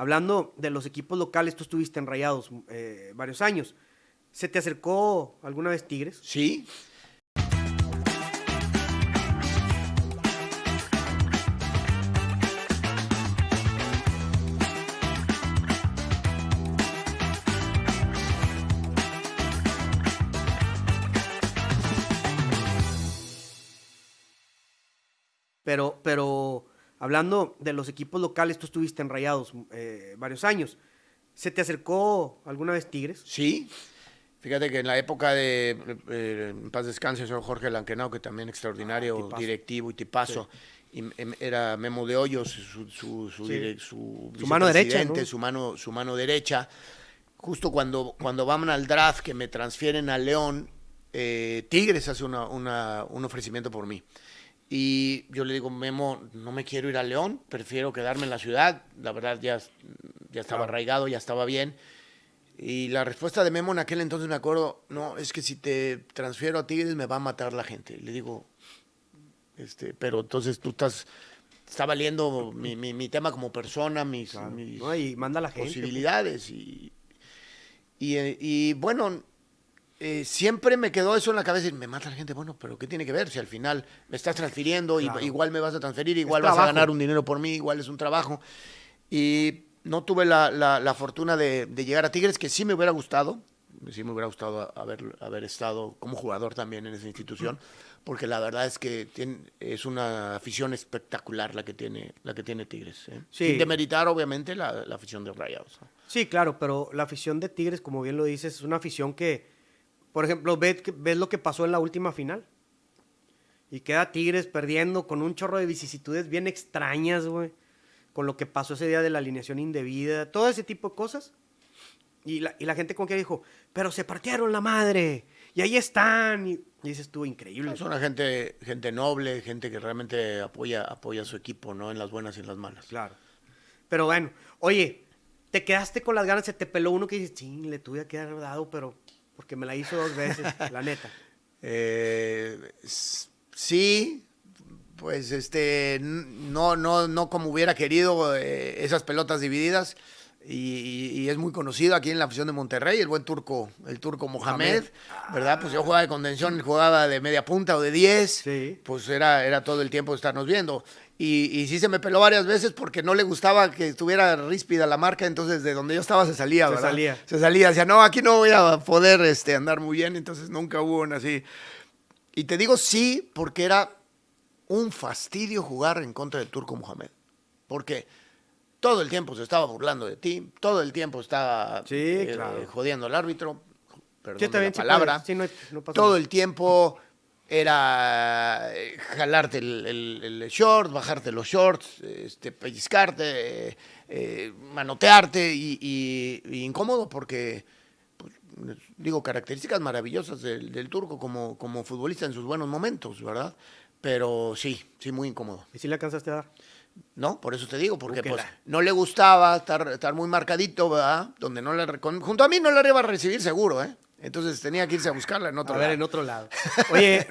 hablando de los equipos locales, tú estuviste en Rayados eh, varios años. ¿Se te acercó alguna vez Tigres? Sí. Pero, pero hablando de los equipos locales, tú estuviste en Rayados eh, varios años. ¿Se te acercó alguna vez Tigres? Sí. Fíjate que en la época de, eh, en paz descanse, señor Jorge Lanquenau, que también extraordinario Ah, directivo y tipazo, y, em, era Memo de Hoyos, su, su, su, Sí. mano derecha, ¿no? su, mano, su mano derecha. Justo cuando, cuando van al draft, que me transfieren a León, eh, Tigres hace una, una- un ofrecimiento por mí. Y yo le digo, Memo, no me quiero ir a León, prefiero quedarme en la ciudad. La verdad, ya, ya estaba arraigado, ya estaba bien. Y la respuesta de Memo en aquel entonces me acuerdo, no, es que si te transfiero a Tigres me va a matar la gente. Le digo, este, pero entonces tú estás, está valiendo mi, mi- mi tema como persona, mis, Claro. mis No, y manda a la gente. posibilidades. Y, y, eh, y, bueno, eh, siempre me quedó eso en la cabeza y me mata la gente. Bueno, pero ¿qué tiene que ver? Si al final me estás transfiriendo, Claro. igual me vas a transferir, igual vas a ganar un dinero por mí, igual es un trabajo. Y no tuve la, la- la fortuna de, de llegar a Tigres, que sí me hubiera gustado. Sí me hubiera gustado haber, haber estado como jugador también en esa institución, porque la verdad es que tiene- es una afición espectacular la que tiene, la que tiene Tigres. ¿eh? Sí. Sin demeritar, obviamente, la, la afición de Rayados. Sí, claro, pero la afición de Tigres, como bien lo dices, es una afición que, por ejemplo, ves, ves lo que pasó en la última final. Y queda Tigres perdiendo con un chorro de vicisitudes bien extrañas, güey. Con lo que pasó ese día de la alineación indebida, todo ese tipo de cosas. Y la, y la gente como que dijo, pero se partieron la madre. Y ahí están. Y, y dices tú, increíble. Es una gente, gente noble, gente que realmente apoya, apoya a su equipo, ¿no? En las buenas y en las malas. Claro. Pero bueno, oye, te quedaste con las ganas, se te peló uno que dices, sí, le tuve que haber dado, pero porque me la hizo dos veces, la neta. Eh, sí, pues este, no, no, no como hubiera querido eh, esas pelotas divididas. Y, y- y es muy conocido aquí en la afición de Monterrey, el buen turco, el turco Mohamed, ¿verdad? Pues yo jugaba de contención, jugaba de media punta o de 10, Sí. pues era, era todo el tiempo estarnos viendo. Y, y sí se me peló varias veces porque no le gustaba que estuviera ríspida la marca, entonces de donde yo estaba se salía, Se ¿verdad? salía. Se salía, decía, no, aquí no voy a poder este, andar muy bien, entonces nunca hubo una así. Y te digo sí, porque era un fastidio jugar en contra del Turco Mohamed. Porque todo el tiempo se estaba burlando de ti, todo el tiempo estaba Sí, eh, claro. jodiendo al árbitro, perdón Sí, la palabra. sí, no no todo el tiempo era eh, jalarte el, el- el short, bajarte los shorts, este, pellizcarte, eh, eh, manotearte y, y- y incómodo porque, pues, digo, características maravillosas del, del turco como, como futbolista en sus buenos momentos, ¿verdad? Pero sí, sí, muy incómodo. ¿Y si le alcanzaste a dar? ¿No? Por eso te digo, porque pues, no le gustaba estar, estar muy marcadito, ¿verdad? Donde no le, recon- junto a mí no la iba a recibir seguro, ¿eh? Entonces tenía que irse a buscarla en otro a lado. ver, en otro lado. Oye,